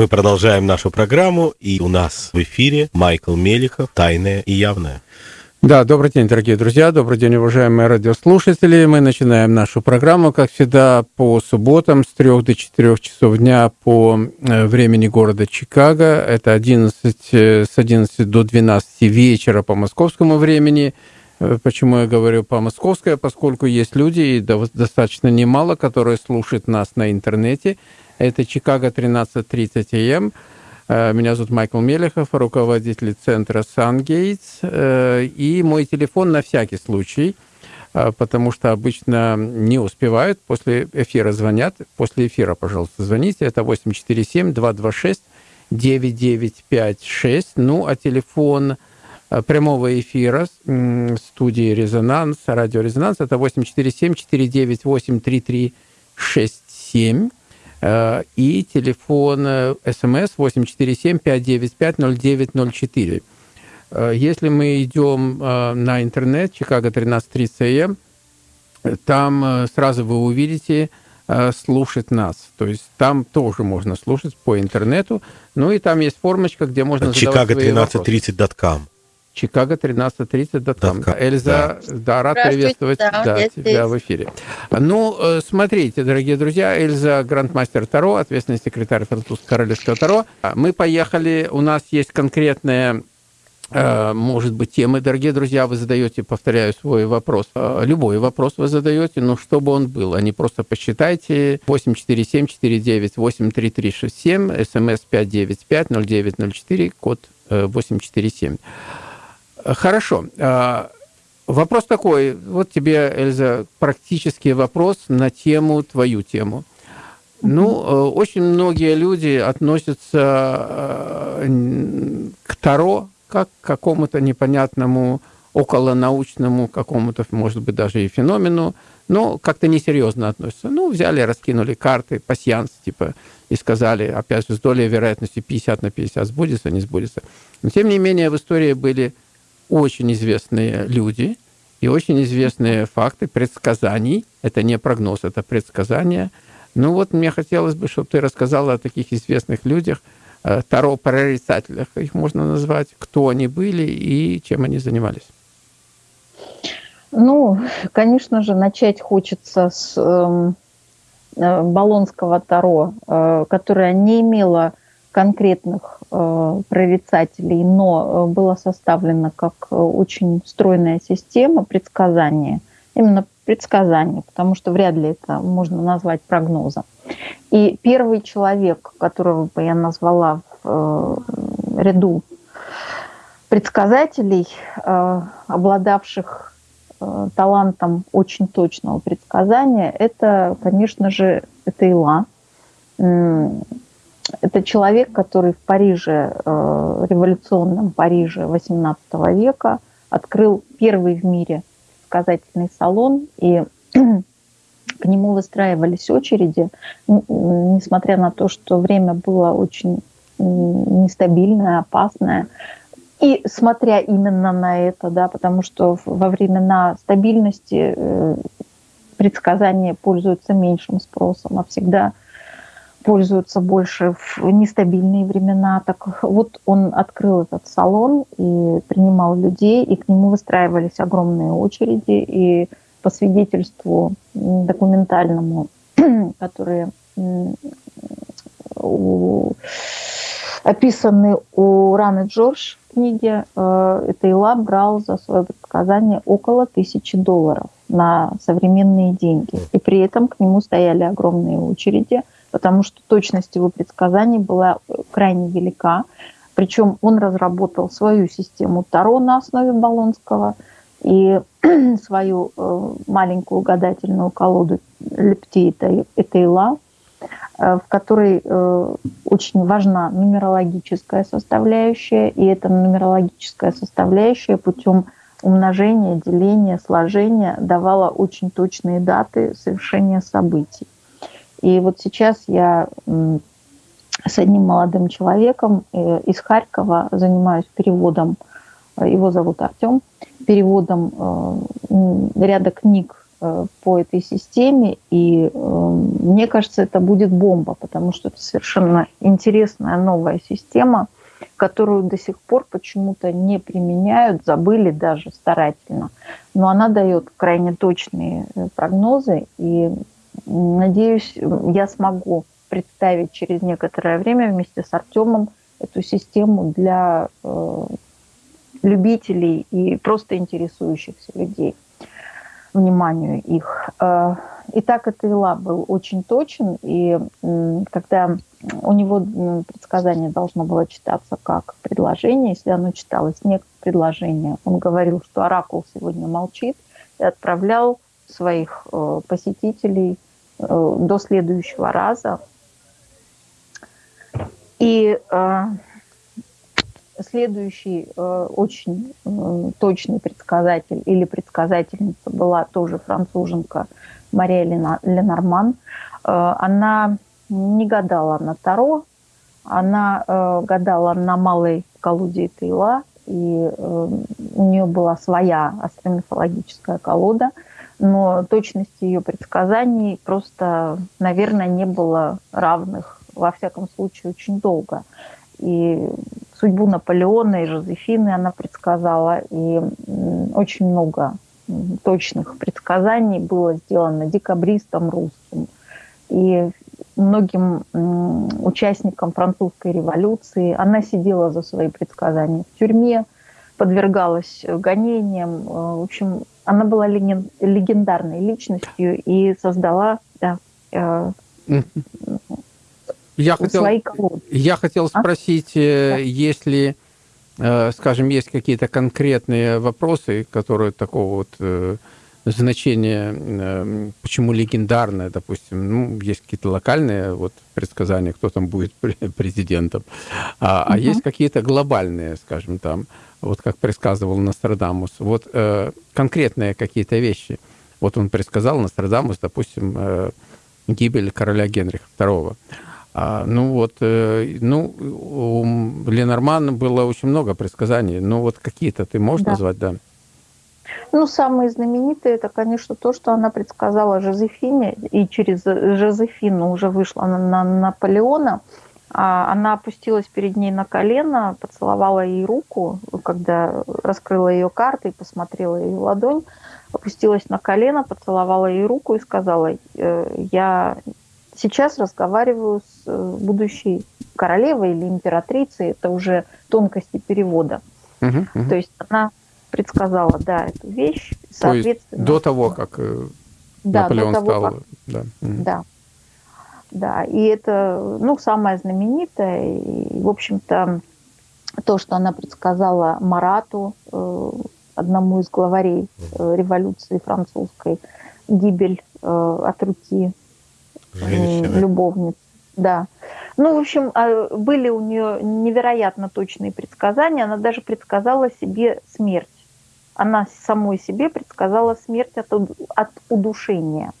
Мы продолжаем нашу программу, и у нас в эфире Майкл Мелихов «Тайное и явное». Да, добрый день, дорогие друзья, добрый день, уважаемые радиослушатели. Мы начинаем нашу программу, как всегда, по субботам с 3 до 4 часов дня по э, времени города Чикаго. Это 11, э, с 11 до 12 вечера по московскому времени. Э, почему я говорю по московское? Поскольку есть люди, и достаточно немало, которые слушают нас на интернете. Это Чикаго 13.30 АМ. Э, меня зовут Майкл Мелехов, руководитель центра SunGates. Э, и мой телефон на всякий случай, э, потому что обычно не успевают, после эфира звонят. После эфира, пожалуйста, звоните. Это 847-226-9956. Ну, а телефон прямого эфира студии «Резонанс», радио «Резонанс» это 847-498-3367. Э, и телефон смс 847-595-0904. Э, если мы идем э, на интернет, Чикаго 1330 там сразу вы увидите слушать нас. То есть там тоже можно слушать по интернету. Ну и там есть формочка, где можно Чикаго 1330.com chicago1330.com. Эльза, да. да, рад приветствовать да, да, тебя здесь. в эфире. Ну, э, смотрите, дорогие друзья, Эльза Грандмастер Таро, ответственный секретарь французского королевского Таро. Мы поехали, у нас есть конкретная э, может быть, темы, дорогие друзья, вы задаете, повторяю свой вопрос, э, любой вопрос вы задаете, но чтобы он был, а не просто посчитайте 847-49-83367, смс 595-0904, код 847. Хорошо. А, вопрос такой. Вот тебе, Эльза, практический вопрос на тему, твою тему. Ну, э, очень многие люди относятся э, к Таро как к какому-то непонятному околонаучному какому-то, может быть, даже и феномену, но как-то несерьезно относятся. Ну, взяли, раскинули карты, пассианс, типа, и сказали, опять же, с долей вероятности 50 на 50 сбудется, не сбудется. Но, тем не менее, в истории были очень известные люди и очень известные факты предсказаний. Это не прогноз, это предсказания. Ну вот мне хотелось бы, чтобы ты рассказала о таких известных людях, э, таро-прорицателях, их можно назвать, кто они были и чем они занимались. Ну, конечно же, начать хочется с эм, э, Болонского Таро, э, которое не имело конкретных э, прорицателей, но э, было составлено как э, очень стройная система предсказания, именно предсказания, потому что вряд ли это можно назвать прогнозом. И первый человек, которого бы я назвала в ряду предсказателей, обладавших талантом очень точного предсказания, это, конечно же, это это человек, который в Париже, э, революционном Париже XVIII века открыл первый в мире сказательный салон, и к нему выстраивались очереди, несмотря на то, что время было очень нестабильное, опасное. И смотря именно на это, да, потому что во времена стабильности э, предсказания пользуются меньшим спросом, а всегда пользуются больше в нестабильные времена. Так вот он открыл этот салон и принимал людей, и к нему выстраивались огромные очереди. И по свидетельству документальному, которые описаны у Раны Джордж в книге, э, Тейла брал за свое предсказание около тысячи долларов на современные деньги. И при этом к нему стояли огромные очереди – потому что точность его предсказаний была э, крайне велика. Причем он разработал свою систему Таро на основе Болонского и свою э, маленькую гадательную колоду Лепти Этейла, э, в которой очень важна нумерологическая составляющая, и эта нумерологическая составляющая путем умножения, деления, сложения давала очень точные даты совершения событий. И вот сейчас я с одним молодым человеком э, из Харькова занимаюсь переводом, его зовут Артем, переводом э, ряда книг э, по этой системе, и мне кажется, это будет бомба, потому что это совершенно интересная новая система, которую до сих пор почему-то не применяют, забыли даже старательно. Но она дает крайне точные прогнозы, и надеюсь, я смогу представить через некоторое время вместе с Артемом эту систему для любителей и просто интересующихся людей, вниманию их. Э, Итак, Атеила был очень точен, и когда у него предсказание должно было читаться как предложение, если оно читалось не как предложение, он говорил, что оракул сегодня молчит, и отправлял своих э, посетителей э, до следующего раза. И Следующий э, очень э, точный предсказатель или предсказательница была тоже француженка Мария Ленорман. Она не гадала на Таро, она гадала на малой колоде Тейла, и у нее была своя астромифологическая колода, но точности ее предсказаний просто, наверное, не было равных, во всяком случае, очень долго. И судьбу Наполеона и Жозефины она предсказала, и очень много точных предсказаний было сделано декабристом русским. И многим участникам французской революции она сидела за свои предсказания в тюрьме, подвергалась гонениям. В общем, она была легендарной личностью и создала да, э, я хотел, свои колоды. Я хотел а? спросить, а? если, э, скажем, есть какие-то конкретные вопросы, которые такого вот э, значения, почему легендарное, допустим, ну, есть какие-то локальные вот предсказания, кто там будет президентом, а, угу. а есть какие-то глобальные, скажем, там, вот как предсказывал Нострадамус, вот э, конкретные какие-то вещи. Вот он предсказал Нострадамус, допустим, э, гибель короля Генриха II. А, ну вот, э, ну, у Ленорман было очень много предсказаний. Ну вот какие-то ты можешь да. назвать, да? Ну, самые знаменитые, это, конечно, то, что она предсказала Жозефине, и через Жозефину уже вышла на, на Наполеона. А она опустилась перед ней на колено, поцеловала ей руку, когда раскрыла ее карты и посмотрела ее ладонь, опустилась на колено, поцеловала ей руку и сказала, «Э, я сейчас разговариваю с э, будущей королевой или императрицей, это уже тонкости перевода. Угу, угу. То есть она предсказала, да, эту вещь, соответственно... до того, как э, да, Наполеон того, стал... Как... Да. да. Да, и это, ну, самое знаменитое, и, в общем-то, то, что она предсказала Марату, э, одному из главарей революции французской, гибель от руки Женщины. любовниц. Да. Ну, в общем, а, были у нее невероятно точные предсказания. Она даже предсказала себе смерть. Она самой себе предсказала смерть от, от удушения.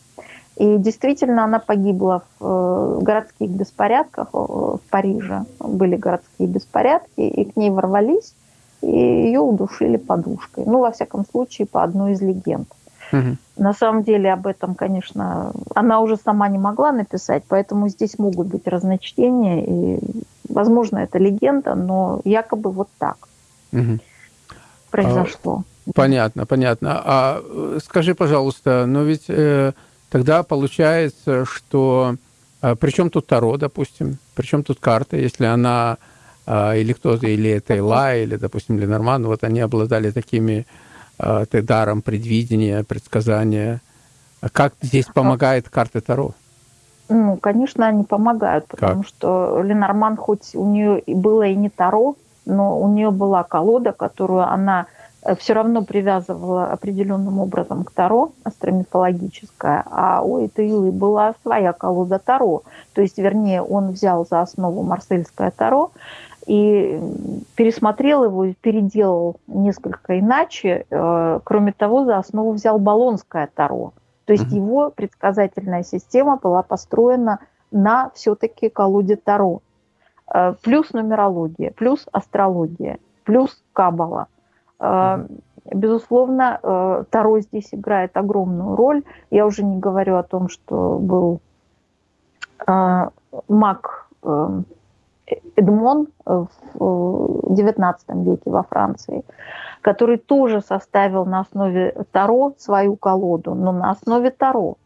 И действительно, она погибла в э, городских беспорядках э, в Париже. Были городские беспорядки, и к ней ворвались, и ее удушили подушкой. Ну, во всяком случае, по одной из легенд. Угу. На самом деле об этом, конечно, она уже сама не могла написать, поэтому здесь могут быть разночтения. И, возможно, это легенда, но якобы вот так угу. произошло. Понятно, понятно. А э, скажи, пожалуйста, но ведь э, тогда получается, что... А, причем тут Таро, допустим? Причем тут карта, если она... А, или кто-то, или это или, допустим, Ленорман, вот они обладали такими э, даром предвидения, предсказания. Как здесь помогает карта Таро? Ну, конечно, они помогают, потому как? что Ленорман, хоть у нее было и не Таро, но у нее была колода, которую она э, все равно привязывала определенным образом к Таро, астромифологическая, а у этой Илы была своя колода Таро. То есть, вернее, он взял за основу марсельское Таро, и пересмотрел его переделал несколько иначе. Э, кроме того, за основу взял Болонское Таро. То есть mm-hmm. его предсказательная система была построена на все-таки колоде Таро. Э, плюс нумерология, плюс астрология, плюс кабала. Безусловно, э, Таро здесь играет огромную роль. Я уже не говорю о том, что был э, маг э, Эдмон в XIX веке во Франции, который тоже составил на основе Таро свою колоду, но на основе Таро.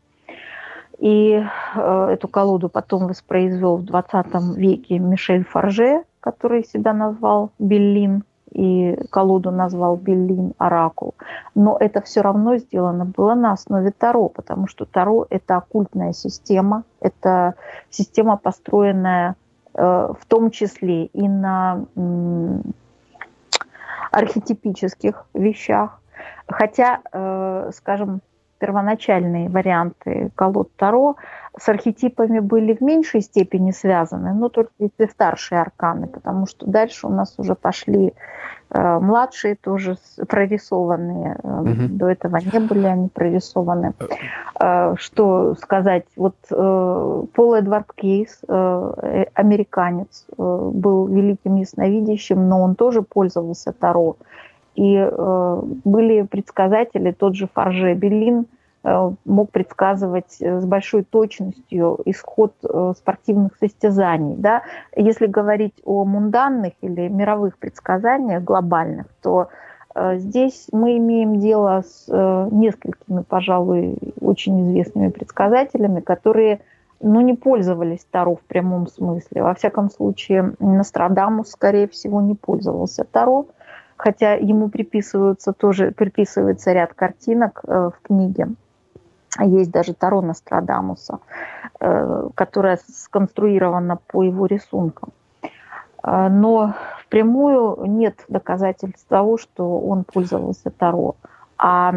И эту колоду потом воспроизвел в XX веке Мишель Фарже, который себя назвал Беллин – и колоду назвал Беллин Оракул. Но это все равно сделано было на основе Таро, потому что Таро – это оккультная система, это система, построенная э, в том числе и на архетипических вещах. Хотя, э, скажем, первоначальные варианты колод Таро с архетипами были в меньшей степени связаны, но только если старшие арканы, потому что дальше у нас уже пошли э, младшие тоже прорисованные. Угу. До этого не были они прорисованы. Э, что сказать? Вот э, Пол Эдвард Кейс, э, американец, э, был великим ясновидящим, но он тоже пользовался Таро. И э, были предсказатели, тот же Фарже Беллин э, мог предсказывать э, с большой точностью исход э, спортивных состязаний. Да? Если говорить о мунданных или мировых предсказаниях глобальных, то э, здесь мы имеем дело с э, несколькими, пожалуй, очень известными предсказателями, которые ну, не пользовались Таро в прямом смысле. Во всяком случае, Нострадамус, скорее всего, не пользовался Таро хотя ему приписываются тоже приписывается ряд картинок э, в книге. Есть даже Таро Нострадамуса, э, которая сконструирована по его рисункам. Э, но впрямую нет доказательств того, что он пользовался Таро. А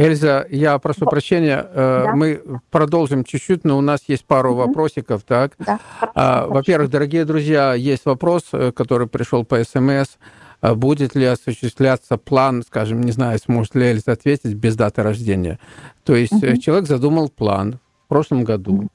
Эльза, я прошу прощения, э, да? мы продолжим чуть-чуть, но у нас есть пару угу. вопросиков, так? Да. А, во-первых, дорогие друзья, есть вопрос, э, который пришел по СМС. А будет ли осуществляться план, скажем, не знаю, сможет ли Эльза ответить, без даты рождения? То есть угу. человек задумал план в прошлом году.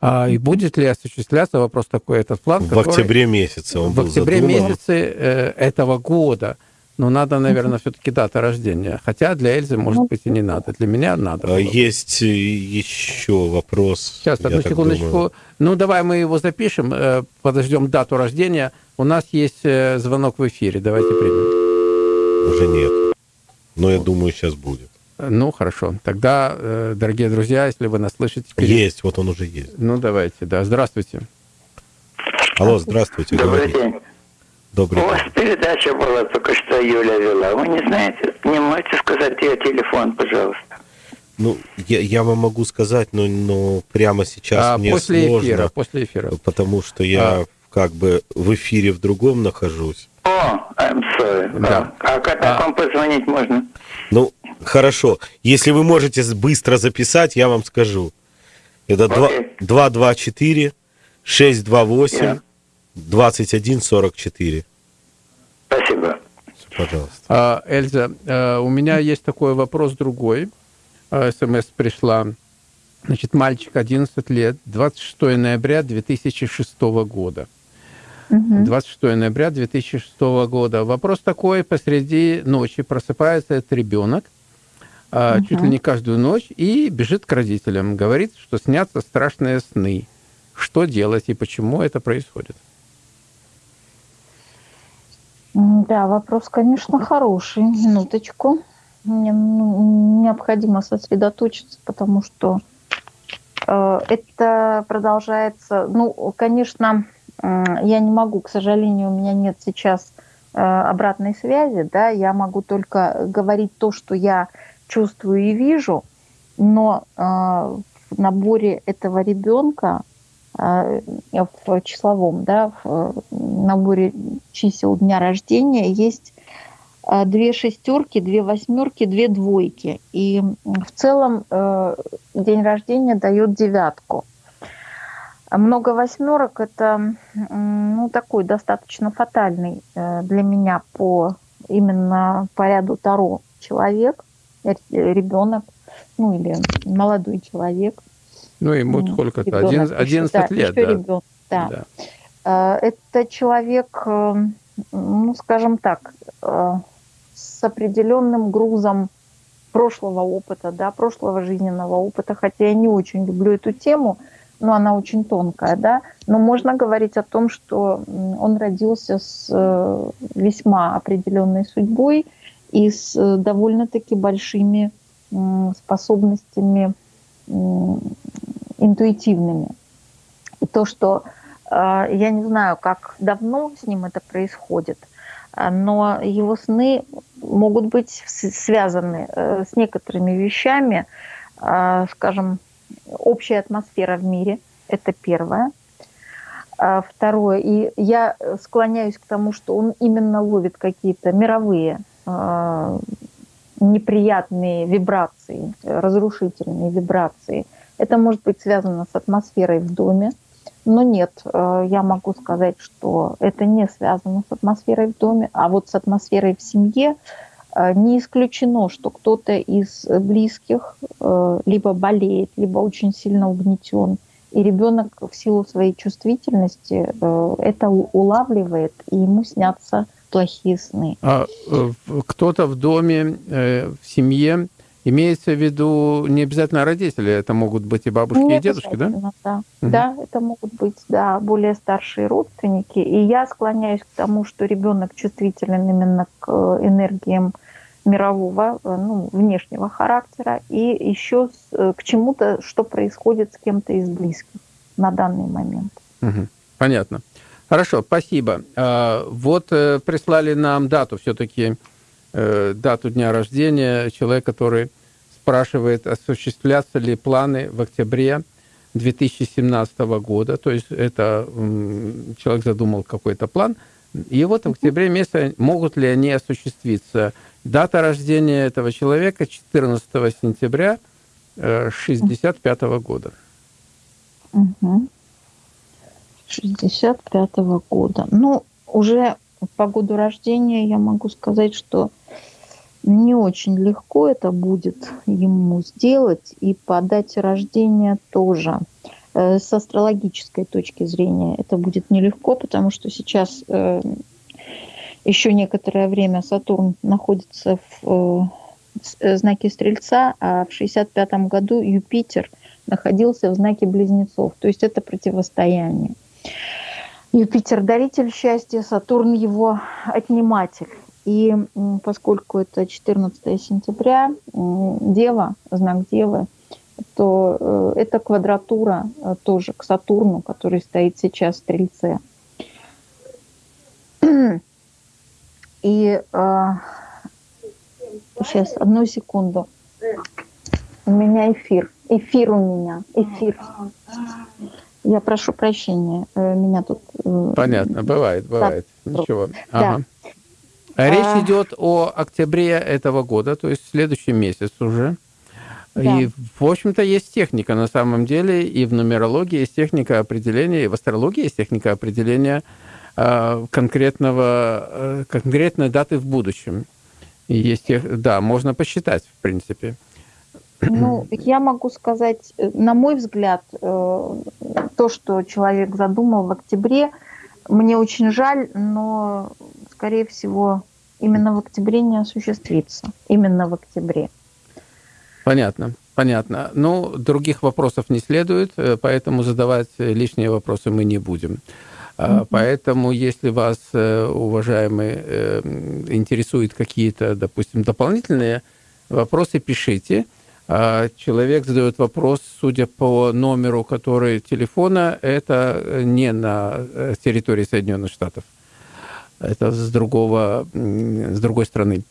А, и будет ли осуществляться, вопрос такой, этот план? В который, октябре месяце он В был октябре задуман. месяце этого года. Но надо, наверное, все-таки дата рождения. Хотя для Эльзы, может ну, быть, и не надо. Для меня надо. Было. Есть э, еще вопрос. Сейчас, одну секундочку. Ну, давай мы его запишем, э, подождем дату рождения. У нас есть э, звонок в эфире. Давайте примем. Уже нет. Но я думаю, сейчас будет. Ну, хорошо. Тогда, дорогие друзья, если вы нас слышите... Перед... Есть, вот он уже есть. Ну, давайте, да. Здравствуйте. Алло, здравствуйте. Добрый говорите. день. Добрый У вас передача была только что Юля вела. Вы не знаете, не можете сказать ее телефон, пожалуйста? Ну, я, я вам могу сказать, но, но прямо сейчас а, мне после сложно. Эфира, после эфира. Потому что я а. как бы в эфире в другом нахожусь. О, I'm sorry. Да. А, а как а. вам позвонить можно? Ну, хорошо. Если вы можете быстро записать, я вам скажу. Это okay. 224 628 yeah. 2144. Спасибо. Пожалуйста. А, Эльза, а, у меня есть такой вопрос другой. А, СМС пришла. Значит, мальчик 11 лет, 26 ноября 2006 года. 26 ноября 2006 года. Вопрос такой, посреди ночи просыпается этот ребенок, угу. чуть ли не каждую ночь, и бежит к родителям. Говорит, что снятся страшные сны. Что делать и почему это происходит? Да, вопрос, конечно, хороший. Минуточку. Мне необходимо сосредоточиться, потому что э, это продолжается. Ну, конечно, я не могу, к сожалению, у меня нет сейчас э, обратной связи, да, я могу только говорить то, что я чувствую и вижу, но э, в наборе этого ребенка в числовом, да, в наборе чисел дня рождения есть э, две шестерки, две восьмерки, две двойки. И в целом э, день рождения дает девятку. Много восьмерок это ну, такой достаточно фатальный для меня по именно по ряду Таро человек, ребенок, ну или молодой человек – ну, ему сколько-то? 11, 11 да, лет, да. Ребенок, да. да. Э, это человек, э, ну, скажем так, э, с определенным грузом прошлого опыта, да, прошлого жизненного опыта, хотя я не очень люблю эту тему, но она очень тонкая, да, но можно говорить о том, что он родился с э, весьма определенной судьбой и с довольно-таки большими способностями интуитивными. И то, что я не знаю, как давно с ним это происходит, но его сны могут быть связаны э, с некоторыми вещами, скажем, общая атмосфера в мире, это первое. А второе, и я склоняюсь к тому, что он именно ловит какие-то мировые неприятные вибрации, разрушительные вибрации. Это может быть связано с атмосферой в доме, но нет, э, я могу сказать, что это не связано с атмосферой в доме, а вот с атмосферой в семье Э, не исключено, что кто-то из близких э, либо болеет, либо очень сильно угнетен. И ребенок в силу своей чувствительности это улавливает, и ему снятся плохие сны. А кто-то в доме, в семье Имеется в виду не обязательно родители, это могут быть и бабушки, не и дедушки, да? Да. Угу. да, это могут быть да, более старшие родственники. И я склоняюсь к тому, что ребенок чувствителен именно к энергиям мирового, э, ну, внешнего характера, и еще э, к чему-то, что происходит с кем-то из близких на данный момент. Угу. Понятно. Хорошо, спасибо. А, вот э, прислали нам дату все-таки, дату дня рождения человек, который спрашивает, осуществлятся ли планы в октябре 2017 года. То есть это человек задумал какой-то план. И вот в октябре месяце могут ли они осуществиться? Дата рождения этого человека 14 сентября 65 -го года. Угу. 65 -го года. Ну, уже по году рождения я могу сказать, что не очень легко это будет ему сделать, и по дате рождения тоже. Э, с астрологической точки зрения это будет нелегко, потому что сейчас э, еще некоторое время Сатурн находится в э, знаке Стрельца, а в 65 году Юпитер находился в знаке Близнецов. То есть это противостояние. Юпитер – даритель счастья, Сатурн – его отниматель. И поскольку это 14 сентября, Дева, знак Девы, то э, это квадратура э, тоже к Сатурну, который стоит сейчас в Стрельце. И э, сейчас, одну секунду. У меня эфир. Эфир у меня. Эфир. Я прошу прощения. Э, меня тут... Э, Понятно, бывает, бывает. Так, Ничего. Ага. Да. Речь а... идет о октябре этого года, то есть следующий месяц уже. Да. И, в общем-то, есть техника на самом деле, и в нумерологии есть техника определения, и в астрологии есть техника определения Э, конкретного, э, конкретной даты в будущем. И есть, да, можно посчитать, в принципе. Ну, я могу сказать, э, на мой взгляд, то, что человек задумал в октябре, мне очень жаль, но, скорее всего, именно в октябре не осуществится. Именно в октябре. Понятно. Понятно. Ну, других вопросов не следует, поэтому задавать лишние вопросы мы не будем. Mm-hmm. Поэтому, если вас, э, уважаемые, э, интересуют какие-то, допустим, дополнительные вопросы, пишите. А человек задает вопрос, судя по номеру, который телефона, это не на э, территории Соединенных Штатов. Это с, другого, с другой страны.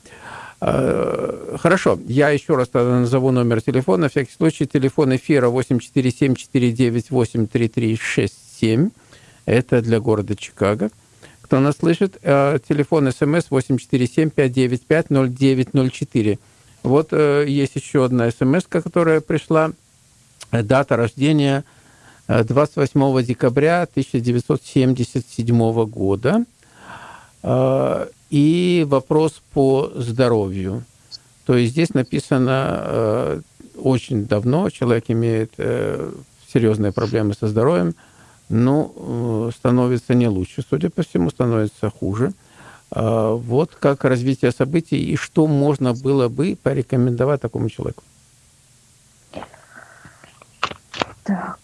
А, хорошо, я еще раз назову номер телефона. На всякий случай, телефон эфира 847 498 3367 это для города Чикаго. Кто нас слышит, э, телефон смс 847-595-0904. Вот э, есть еще одна смс, которая пришла. Дата рождения 28 э, декабря 1977 года. И вопрос по здоровью. То есть здесь написано очень давно, человек имеет серьезные проблемы со здоровьем, ну, становится не лучше, судя по всему, становится хуже. А, Вот как развитие событий и что можно было бы порекомендовать такому человеку. Так.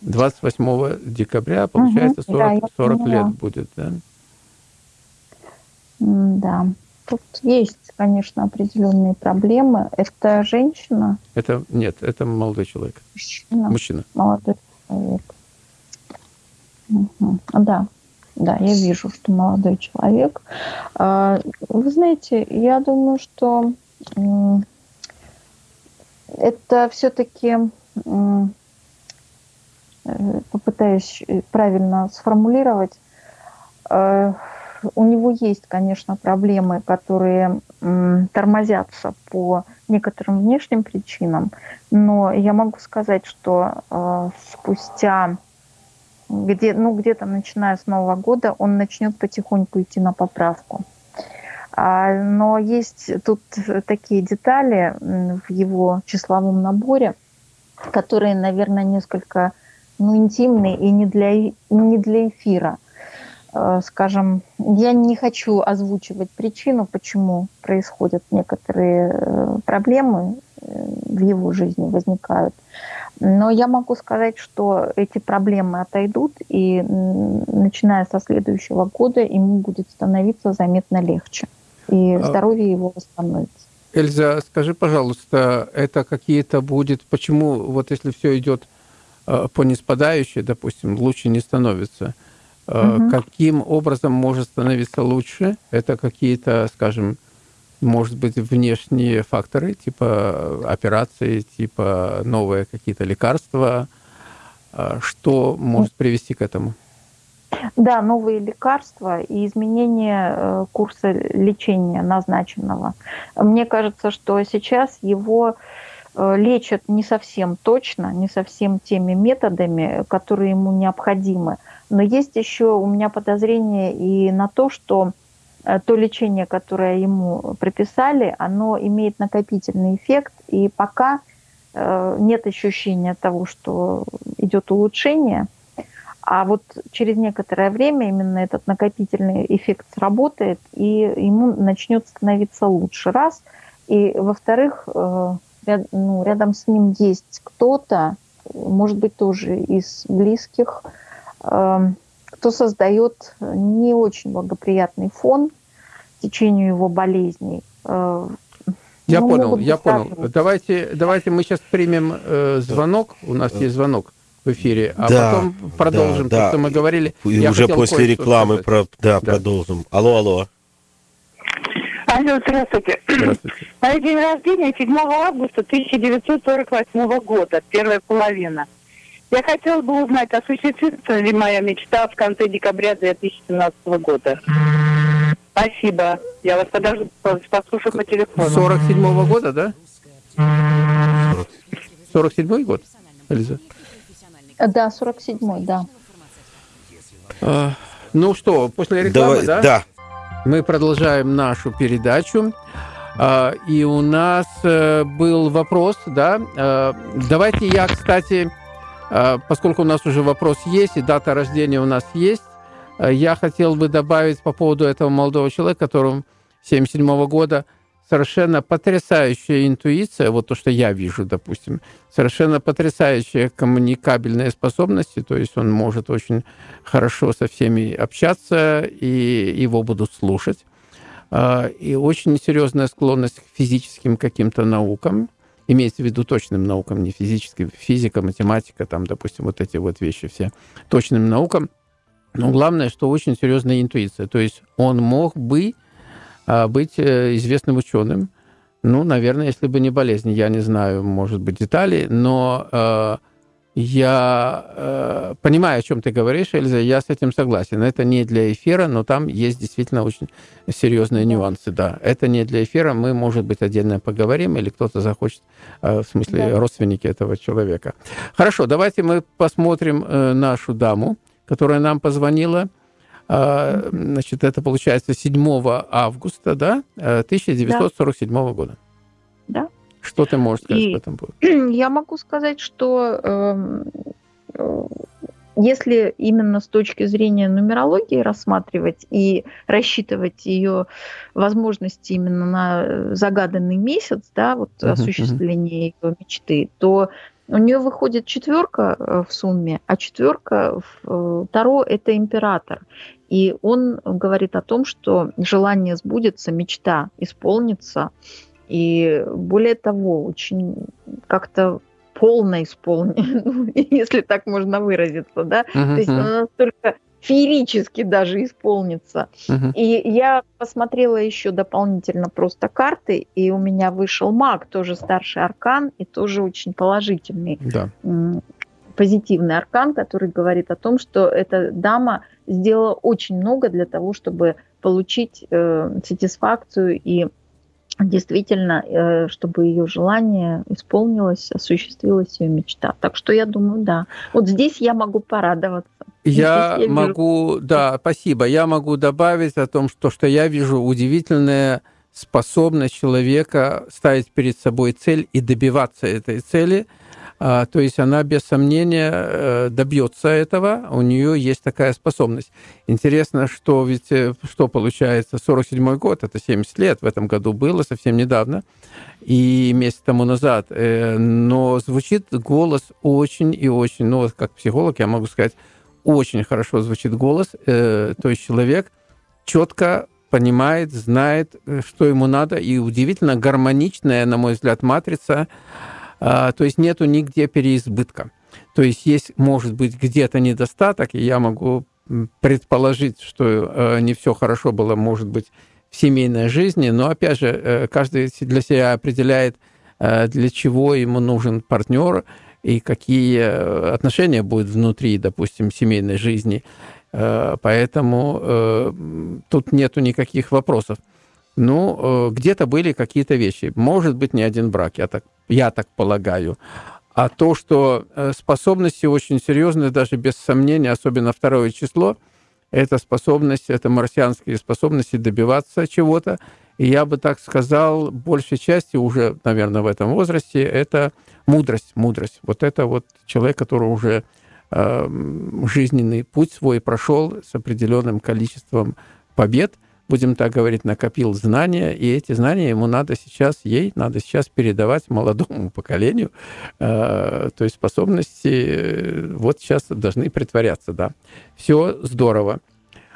28 декабря, получается, да, 40, я 40 поняла. лет будет, да? Да. Тут есть, конечно, определенные проблемы. Это женщина, Это нет, это молодой человек, мужчина, мужчина. молодой человек. Мгм. Да, да, я вижу, что молодой человек. А, Вы знаете, я думаю, что это все-таки попытаюсь э, правильно сформулировать. Э, У него есть, конечно, проблемы, которые тормозятся по некоторым внешним причинам, но я могу сказать, что э, спустя где, ну, где-то начиная с Нового года он начнет потихоньку идти на поправку. А, Но есть тут такие детали в его числовом наборе, которые, наверное, несколько ну, интимные и не для, не для эфира. Э, Скажем, я не хочу озвучивать причину, почему происходят некоторые э, проблемы в его жизни возникают. Но я могу сказать, что эти проблемы отойдут, и начиная со следующего года ему будет становиться заметно легче, и А- здоровье его восстановится. Эльза, скажи, пожалуйста, это какие-то будет, почему вот если все идет э, по неспадающей, допустим, лучше не становится, Мгм. каким образом может становиться лучше? Это какие-то, скажем, может быть, внешние факторы, типа э, операции, типа новые какие-то лекарства, Э, что может привести к этому? Да, новые лекарства и изменение э, курса лечения назначенного. Мне кажется, что сейчас его э, лечат не совсем точно, не совсем теми методами, которые ему необходимы. Но есть еще у меня подозрение и на то, что то лечение, которое ему прописали, оно имеет накопительный эффект, и пока э, нет ощущения того, что идет улучшение, а вот через некоторое время именно этот накопительный эффект сработает, и ему начнет становиться лучше. Раз. И во-вторых, э, ряд- ну, рядом с ним есть кто-то, может быть, тоже из близких, э, кто создает не очень благоприятный фон течению его болезней. Э, Я ну, понял, я понял. Давайте, давайте мы сейчас примем э, звонок. У нас есть звонок в эфире, а Да, потом продолжим да, то, да. что мы говорили. И Я уже после рекламы сказать. про, да, Да. продолжим. Алло, алло. Алло, здравствуйте. Здравствуйте. Мой день рождения 7 августа 1948 года, первая половина. Я хотела бы узнать, осуществится ли моя мечта в конце декабря 2017 года. Спасибо. Я вас подожду, послушаю по телефону. 47 года, да? 47 год, Эльза? Да, 47-й, да. А, ну что, после рекламы, Давай- да? да. Мы продолжаем нашу передачу. А, И у нас э, был вопрос, да. э, Давайте я, кстати, поскольку у нас уже вопрос есть, и дата рождения у нас есть, э, я хотел бы добавить по поводу этого молодого человека, которому 77 года, совершенно потрясающая интуиция, вот то, что я вижу, допустим, совершенно потрясающие коммуникабельные способности, то есть он может очень хорошо со всеми общаться, и его будут слушать. А, И очень серьезная склонность к физическим каким-то наукам, имеется в виду точным наукам, не физическим, физика, математика, там, допустим, вот эти вот вещи все, точным наукам. Но главное, что очень серьезная интуиция. То есть он мог бы а, быть э, известным ученым, ну, наверное, если бы не болезнь, я не знаю, может быть, деталей, но э, я э, понимаю, о чем ты говоришь, Эльза, я с этим согласен. Это не для эфира, но там есть действительно очень серьезные нюансы, да. Это не для эфира, мы, может быть, отдельно поговорим, или кто-то захочет, э, в смысле, Да. родственники этого человека. Хорошо, давайте мы посмотрим э, нашу даму, которая нам позвонила. А, Значит, это получается 7 августа, да, э, 1947 года. Да. Что ты можешь сказать И- по этому поводу? Я могу сказать, что эм, э, если именно с точки зрения нумерологии рассматривать и рассчитывать ее возможности именно на загаданный месяц, да, вот uh-huh, осуществление uh-huh. ее мечты, то у нее выходит четверка э, в сумме, а четверка в э, Таро – это император. И он говорит о том, что желание сбудется, мечта исполнится. И более того, очень как-то полно исполнено, ну, если так можно выразиться, да, uh-huh. то есть она настолько феерически даже исполнится. Uh-huh. И я посмотрела еще дополнительно просто карты, и у меня вышел маг, тоже старший аркан, и тоже очень положительный. Да. Позитивный аркан, который говорит о том, что эта дама сделала очень много для того, чтобы получить э, сатисфакцию и действительно, э, чтобы ее желание исполнилось, осуществилась ее мечта. Так что я думаю, да. Вот здесь я могу порадоваться. Я, я могу, вижу... да, спасибо. Я могу добавить о том, что, что я вижу удивительная способность человека ставить перед собой цель и добиваться этой цели – то есть она без сомнения э, добьется этого, у нее есть такая способность. Интересно, что ведь э, что получается, 47 год, это 70 лет. В этом году было, совсем недавно, и месяц тому назад, э, но звучит голос очень и очень, ну вот как психолог я могу сказать, очень хорошо звучит голос, то есть человек четко понимает, знает, что ему надо, и удивительно гармоничная, на мой взгляд, матрица а, то есть нету нигде переизбытка. То есть есть, может быть, где-то недостаток, и я могу предположить, что э, не все хорошо было, может быть, в семейной жизни, но, опять же, э, каждый для себя определяет, э, для чего ему нужен партнер и какие отношения будут внутри, допустим, семейной жизни. Поэтому тут нету никаких вопросов. Ну, где-то были какие-то вещи. Может быть, не один брак, я так я так полагаю. А то, что э, способности очень серьезные, даже без сомнения, особенно второе число, это способность, это марсианские способности добиваться чего-то. И я бы так сказал, большей части уже, наверное, в этом возрасте, это мудрость, мудрость. Вот это вот человек, который уже э, жизненный путь свой прошел с определенным количеством побед – будем так говорить, накопил знания, и эти знания ему надо сейчас, ей надо сейчас передавать молодому поколению. Э, то есть способности э, вот сейчас должны притворяться, да. Все здорово.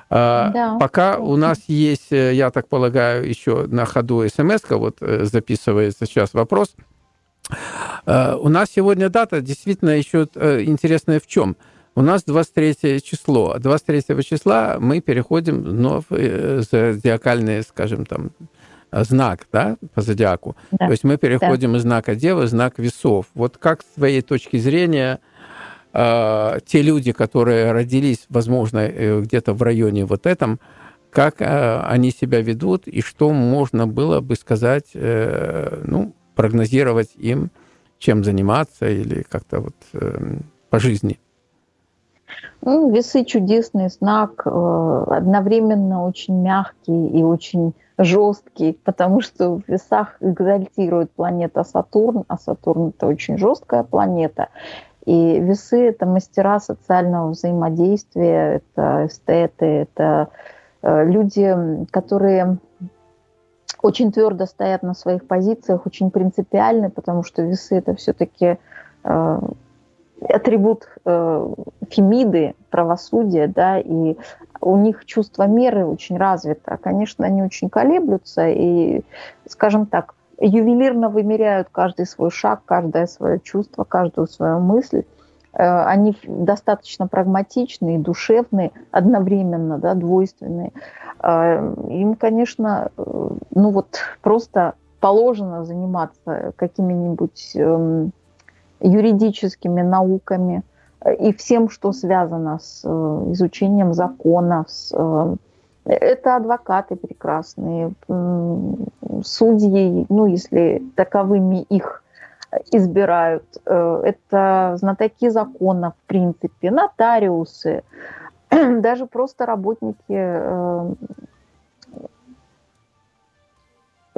А, да. Пока у нас есть, э, я так полагаю, еще на ходу смс вот записывается сейчас вопрос. У нас сегодня дата действительно еще интересная в чем – у нас 23 число. 23 числа мы переходим в э, зодиакальный, скажем, там, знак, да, по зодиаку. Да. То есть мы переходим да. из знака Девы в знак весов. Вот как с твоей точки зрения э, те люди, которые родились, возможно, э, где-то в районе вот этом, как э, они себя ведут и что можно было бы сказать, э, ну, прогнозировать им, чем заниматься или как-то вот э, по жизни? Ну, весы чудесный знак, э, одновременно очень мягкий и очень жесткий, потому что в весах экзальтирует планета Сатурн, а Сатурн это очень жесткая планета. И весы это мастера социального взаимодействия, это эстеты, это э, люди, которые очень твердо стоят на своих позициях, очень принципиальны, потому что весы это все-таки э, атрибут э, Фемиды, правосудия, да, и у них чувство меры очень развито. Конечно, они очень колеблются и, скажем так, ювелирно вымеряют каждый свой шаг, каждое свое чувство, каждую свою мысль. Э, они достаточно прагматичные, душевные, одновременно, да, двойственные. Э, им, конечно, э, ну вот просто положено заниматься какими-нибудь эм, юридическими науками э, и всем, что связано с э, изучением закона. С, э, это адвокаты прекрасные, судьи, ну, если таковыми их избирают. Это знатоки закона, в принципе, нотариусы, даже просто работники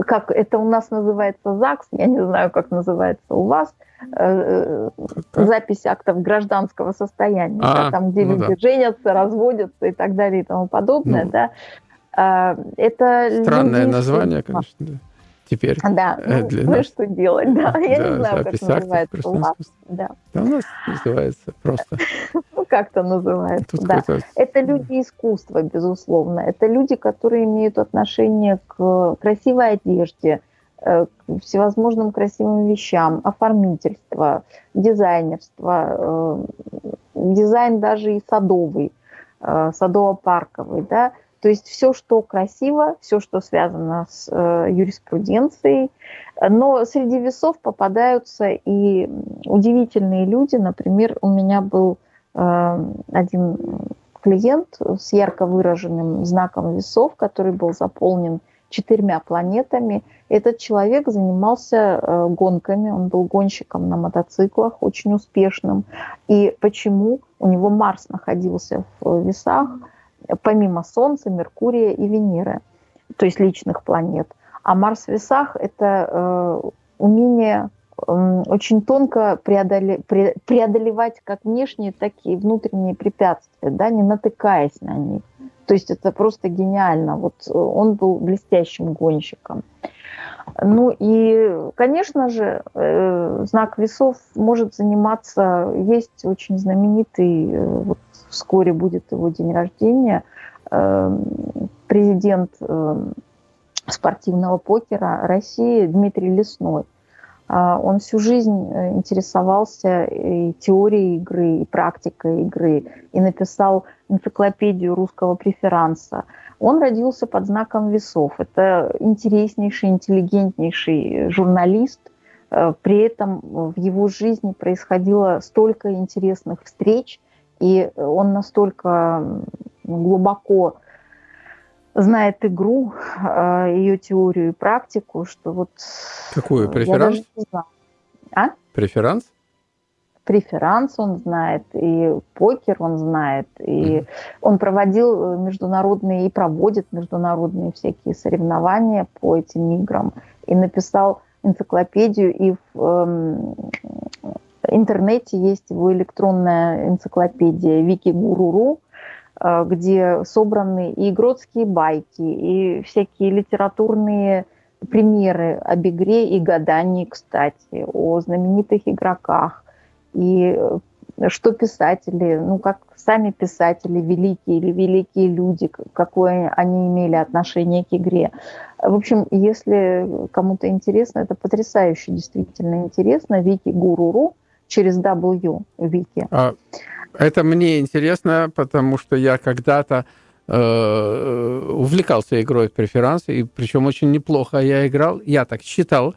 как это у нас называется ЗАГС, я не знаю, как называется у вас, э, Как? запись актов гражданского состояния, А, да, там, где ну люди да. женятся, разводятся и так далее и тому подобное, Ну, да. А, Это Странное люди название, конечно. да. Теперь. Да, э, ну, для ну нас. что делать, да, я Да, не знаю, как называется у вас, да, Да у нас называется просто. как-то называется, Тут да. Это люди искусства, безусловно. Это люди, которые имеют отношение к красивой одежде, э, к всевозможным красивым вещам, оформительство, дизайнерство, э, дизайн даже и садовый, э, садово-парковый, да. То есть все, что красиво, все, что связано с э, юриспруденцией. Но среди весов попадаются и удивительные люди. Например, у меня был один клиент с ярко выраженным знаком весов, который был заполнен четырьмя планетами. Этот человек занимался э, гонками, он был гонщиком на мотоциклах, очень успешным. И почему у него Марс находился в весах, помимо Солнца, Меркурия и Венеры, то есть личных планет. А Марс в весах – это э, умение очень тонко преодоле- пре- преодолевать как внешние, так и внутренние препятствия, да, не натыкаясь на них. То есть это просто гениально. Вот э, он был блестящим гонщиком. Ну и, конечно же, э, знак весов может заниматься, есть очень знаменитый, э, вот вскоре будет его день рождения, президент спортивного покера России Дмитрий Лесной. А, Он всю жизнь э, интересовался и теорией игры, и практикой игры, и написал энциклопедию русского преферанса. Он родился под знаком весов. Это интереснейший, интеллигентнейший журналист. Э, При этом в его жизни происходило столько интересных встреч, и он настолько глубоко знает игру, э, ее теорию и практику, что вот Какую? э, Преферанс? А? Преферанс? Преферанс он знает, и покер он знает, и он проводил э, международные и проводит международные всякие соревнования по этим играм, и написал энциклопедию, и в эм, интернете есть его электронная энциклопедия Викигуруру, э, где собраны и игротские байки, и всякие литературные примеры об игре и гадании, кстати, о знаменитых игроках. И э, что писатели, ну как сами писатели, великие или великие люди, какое они имели отношение к игре. В общем, если кому-то интересно, это потрясающе, действительно интересно. Вики Гуруру через W Вики. А, это мне интересно, потому что я когда-то э, увлекался игрой в преферанс, и причем очень неплохо я играл, я так считал,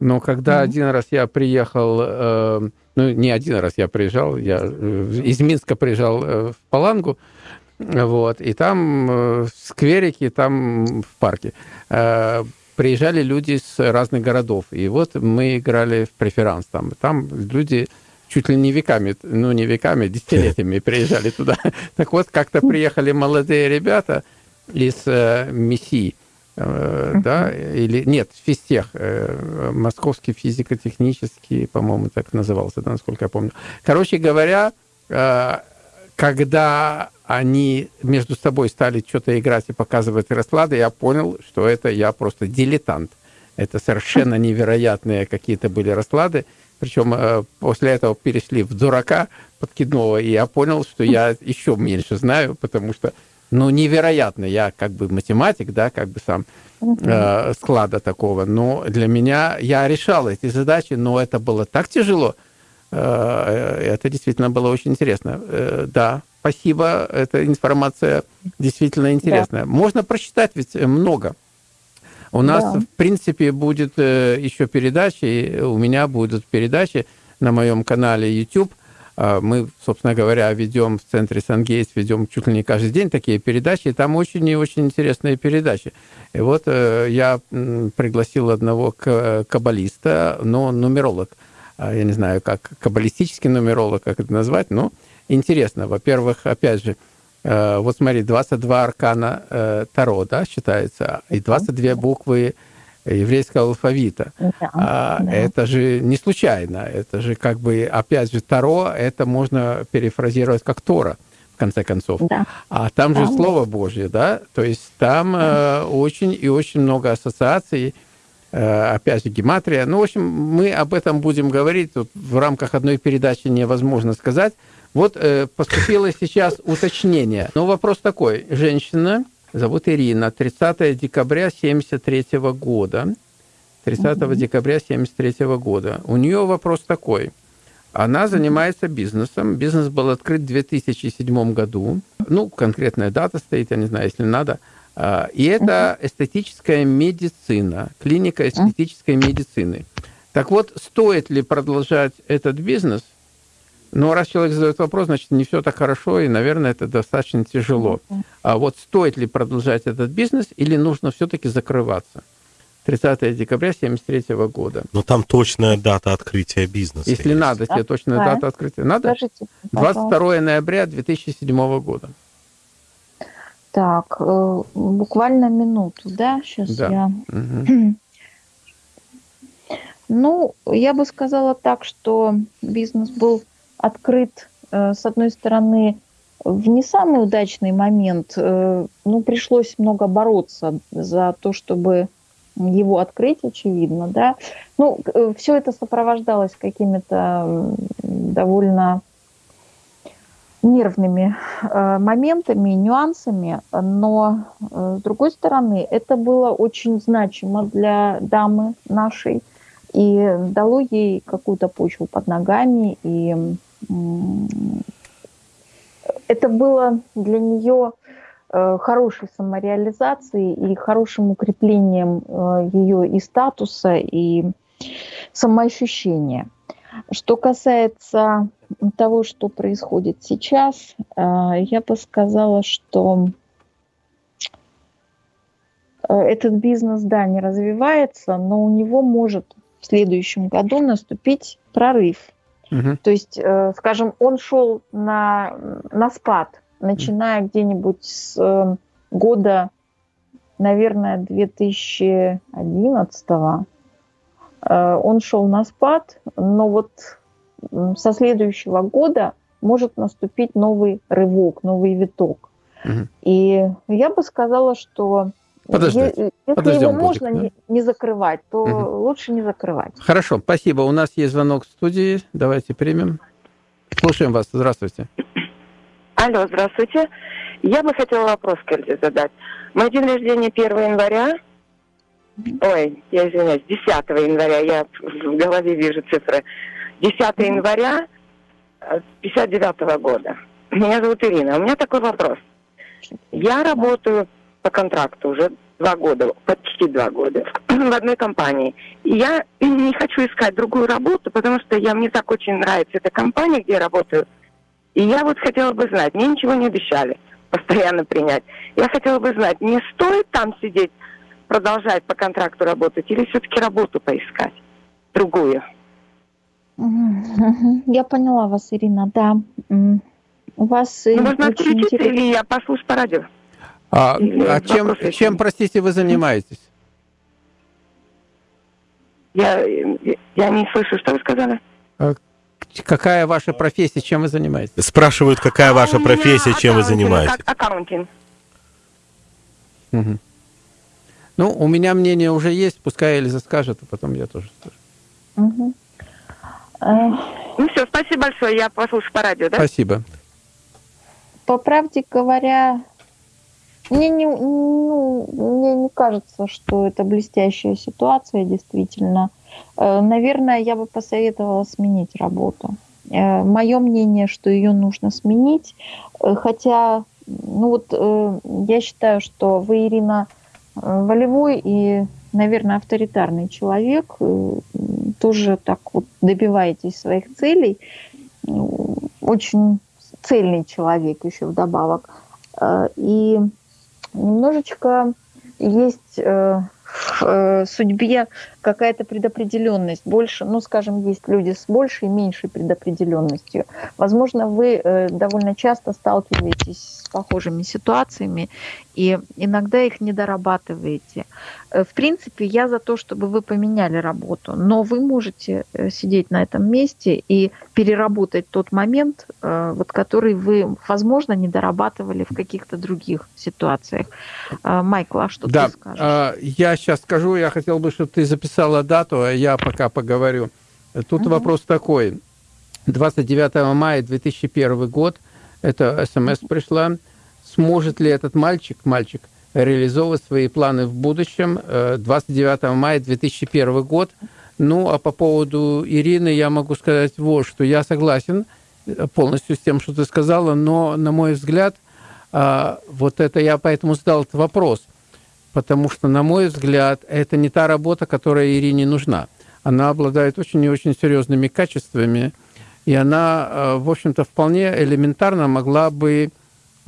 но когда Мгм. один раз я приехал, э, ну не один раз я приезжал, я э, из Минска приезжал э, в Палангу, вот, и там э, в скверике, там в парке э, приезжали люди с разных городов, и вот мы играли в преферанс там, там люди чуть ли не веками, ну не веками, десятилетиями приезжали туда. Так вот, как-то приехали молодые ребята из э, МИСИ, э, да, или нет, физтех, э, Московский физико-технический, по-моему, так назывался, да, насколько я помню. Короче говоря, э, когда они между собой стали что-то играть и показывать расклады, я понял, что это я просто дилетант. Это совершенно невероятные какие-то были расклады. Причем э, после этого перешли в дурака подкидного, и я понял, что я еще меньше знаю, потому что, ну, невероятно. Я как бы математик, да, как бы сам э, склада такого. Но для меня, я решал эти задачи, но это было так тяжело. Э, Это действительно было очень интересно. Э, Да, спасибо, эта информация действительно интересная. Можно прочитать ведь много. У нас, Да. в принципе, будет э, еще передачи, у меня будут передачи на моем канале YouTube. А, Мы, собственно говоря, ведем в центре Сангейтс, ведем чуть ли не каждый день такие передачи, и там очень и очень интересные передачи. И вот э, я пригласил одного каббалиста, но нумеролог. А, Я не знаю, как каббалистический нумеролог, как это назвать, но интересно. Во-первых, опять же, Э, Вот смотри, 22 аркана э, Таро, да, считается, и 22 буквы еврейского алфавита. Да, А, да. Это же не случайно, это же как бы, опять же, Таро, это можно перефразировать как Тора, в конце концов. Да. А там же Да. Слово Божье, да? То есть там э, очень и очень много ассоциаций, э, опять же, гематрия. Ну, в общем, мы об этом будем говорить. Тут в рамках одной передачи невозможно сказать. Вот э, поступило сейчас уточнение. Ну, вопрос такой. Женщина, зовут Ирина, 30 декабря 73 года. 30 декабря 73 года. У нее вопрос такой. Она занимается бизнесом. Бизнес был открыт в 2007 году. Ну, конкретная дата стоит, я не знаю, если надо. А, И это эстетическая медицина, клиника эстетической медицины. Так вот, стоит ли продолжать этот бизнес? Ну, раз человек задает вопрос, значит, не все так хорошо, и, наверное, это достаточно тяжело. А вот стоит ли продолжать этот бизнес, или нужно все-таки закрываться? 30 декабря 1973 года. Но там точная дата открытия бизнеса. Если есть. надо, тебе точная Да. дата открытия. Надо? Скажите, пожалуйста. 22 ноября 2007 года. Так, э, буквально минуту, да? Сейчас Да. я... Мгм. Ну, я бы сказала так, что бизнес был открыт, э, с одной стороны, в не самый удачный момент. э, Ну, пришлось много бороться за то, чтобы его открыть, очевидно, да. Ну, все это сопровождалось какими-то довольно нервными э, моментами, нюансами, но э, с другой стороны, это было очень значимо для дамы нашей и дало ей какую-то почву под ногами, и это было для нее э, хорошей самореализацией и хорошим укреплением э, ее и статуса, и самоощущения. Что касается того, что происходит сейчас, э, я бы сказала, что этот бизнес, да, не развивается, но у него может в следующем году наступить прорыв. Мгм. То есть, э, скажем, он шел на, на спад, начиная где-нибудь с э, года, наверное, 2011 Э, Он шел на спад, но вот со следующего года может наступить новый рывок, новый виток. Мгм. И я бы сказала, что Подождать. е- если Подождем его годик, можно да? не, не закрывать, то Мгм. лучше не закрывать. Хорошо, спасибо. У нас есть звонок в студии. Давайте примем. Слушаем вас. Здравствуйте. Алло, здравствуйте. Я бы хотела вопрос Кельзе задать. Мой день рождения 1 января. Ой, я извиняюсь, 10 января. Я в голове вижу цифры. 10 января 59 года. Меня зовут Ирина. У меня такой вопрос. Я работаю по контракту уже два года, почти два года, в одной компании. И я не хочу искать другую работу, потому что я, мне так очень нравится эта компания, где я работаю. И я вот хотела бы знать, мне ничего не обещали постоянно принять. Я хотела бы знать, не стоит там сидеть, продолжать по контракту работать, или все-таки работу поискать, другую? Я поняла вас, Ирина, да. У вас э, Ну, можно отключиться, интерес- или я послушаю по радио? А, а чем, чем, простите, вы занимаетесь? Я, я не слышу, что вы сказали? Какая ваша профессия, чем вы занимаетесь? Спрашивают, какая ваша А у меня профессия, чем вы занимаетесь. ac- Accounting. Мгм. Ну, у меня мнение уже есть, пускай Эльза скажет, а потом я тоже скажу. Э, Ну все, спасибо большое, я послушаю по радио, да? Спасибо. По правде говоря, мне не, ну, мне не кажется, что это блестящая ситуация, действительно. Э, Наверное, я бы посоветовала сменить работу. Мое мнение, что ее нужно сменить, Э, хотя, ну вот э, я считаю, что вы, Ирина, э, волевой и, наверное, авторитарный человек, э, тоже так вот добиваетесь своих целей, очень цельный человек еще вдобавок. Э, И немножечко есть э, в э, судьбе какая-то предопределенность. Больше, ну, скажем, есть люди с большей и меньшей предопределенностью. Возможно, вы э, довольно часто сталкиваетесь с похожими ситуациями, и иногда их не дорабатываете. Э, в принципе, я за то, чтобы вы поменяли работу, но вы можете э, сидеть на этом месте и переработать тот момент, вот, который вы, возможно, не дорабатывали в каких-то других ситуациях. Майкл, а что да, ты скажешь? А, я сейчас скажу, я хотел бы, чтобы ты записала дату, а я пока поговорю. Тут угу. вопрос такой. 29 мая 2001 год, это смс пришла, сможет ли этот мальчик, мальчик, реализовывать свои планы в будущем. 29 э, мая 2001 год. Ну, а по поводу Ирины я могу сказать вот, что я согласен э, полностью с тем, что ты сказала, но, на мой взгляд, а, вот это я поэтому задал этот вопрос, потому что, на мой взгляд, это не та работа, которая Ирине нужна. Она обладает очень и очень серьезными качествами, и она, э, в общем-то, вполне элементарно могла бы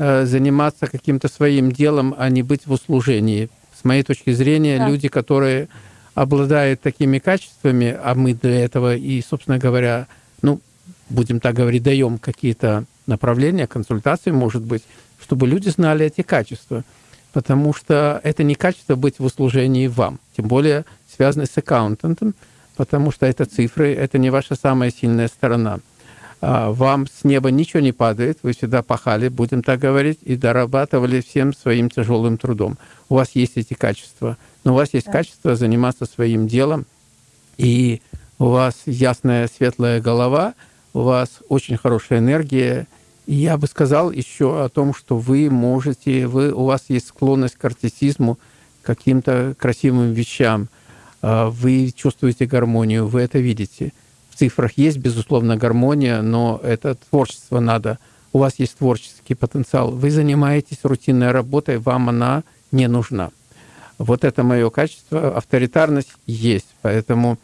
Э, заниматься каким-то своим делом, а не быть в услужении. С моей точки зрения, да. люди, которые обладают такими качествами, а мы для этого и, собственно говоря, ну, будем так говорить, даем какие-то направления, консультации, может быть, чтобы люди знали эти качества. Потому что это не качество быть в услужении вам, тем более связано с аккаунтантом, потому что это цифры, это не ваша самая сильная сторона. А, вам с неба ничего не падает, вы всегда пахали, будем так говорить, и дорабатывали всем своим тяжелым трудом. У вас есть эти качества, но у вас есть да. качество заниматься своим делом, и у вас ясная, светлая голова, у вас очень хорошая энергия, я бы сказал еще о том, что вы можете, вы, у вас есть склонность к артистизму, к каким-то красивым вещам, а, вы чувствуете гармонию, вы это видите – цифрах есть, безусловно, гармония, но это творчество надо. У вас есть творческий потенциал. Вы занимаетесь рутинной работой, вам она не нужна. Вот это мое качество. Авторитарность есть, поэтому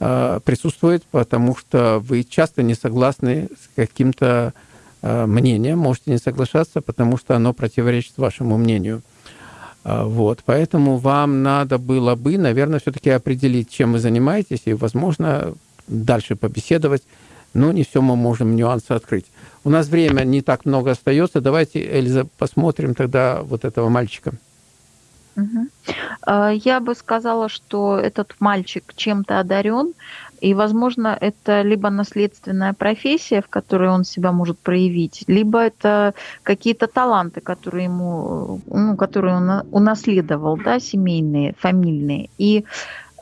э, присутствует, потому что вы часто не согласны с каким-то э, мнением, можете не соглашаться, потому что оно противоречит вашему мнению. Э, вот, поэтому вам надо было бы, наверное, все-таки определить, чем вы занимаетесь, и, возможно, дальше побеседовать, но не все мы можем нюансы открыть. У нас время не так много остается. Давайте, Эльза, посмотрим тогда вот этого мальчика. А, я бы сказала, что этот мальчик чем-то одарен, и, возможно, это либо наследственная профессия, в которой он себя может проявить, либо это какие-то таланты, которые ему, ну, которые он унаследовал, да, семейные, фамильные. И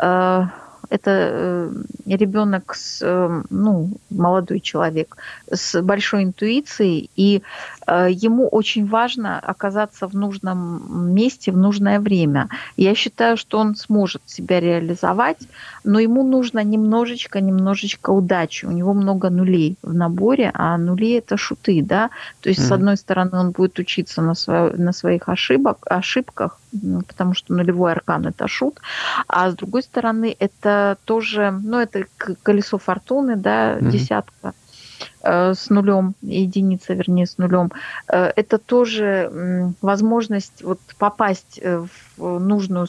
э, это э, ребенок, с, э, ну, молодой человек с большой интуицией, и э, ему очень важно оказаться в нужном месте в нужное время. Я считаю, что он сможет себя реализовать, но ему нужно немножечко, немножечко удачи. У него много нулей в наборе, а нули это шуты, да. То есть, mm-hmm. с одной стороны, он будет учиться на, свое, на своих ошибок, ошибках, потому что нулевой аркан это шут, а с другой стороны, это тоже, ну, это колесо фортуны, да, mm-hmm. десятка э, с нулем, единица, вернее, с нулем, э, это тоже возможность вот попасть э, в нужную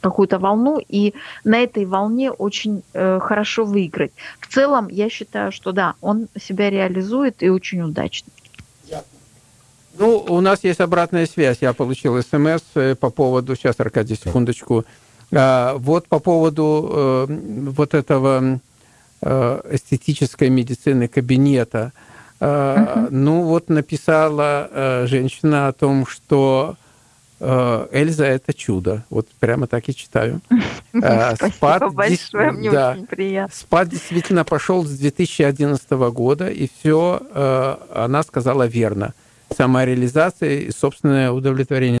какую-то волну и на этой волне очень хорошо выиграть. В целом, я считаю, что да, он себя реализует и очень удачно. Ну, у нас есть обратная связь. Я получил смс по поводу... Сейчас, Аркадий, секундочку. А, вот по поводу э, вот этого э, эстетической медицины кабинета. Uh-huh. Ну, вот написала э, женщина о том, что Эльза – это чудо. Вот прямо так и читаю. Спасибо спад, большое, мне да, очень приятно. Спад действительно пошел с 2011 года, и все она сказала верно. Самореализация и собственное удовлетворение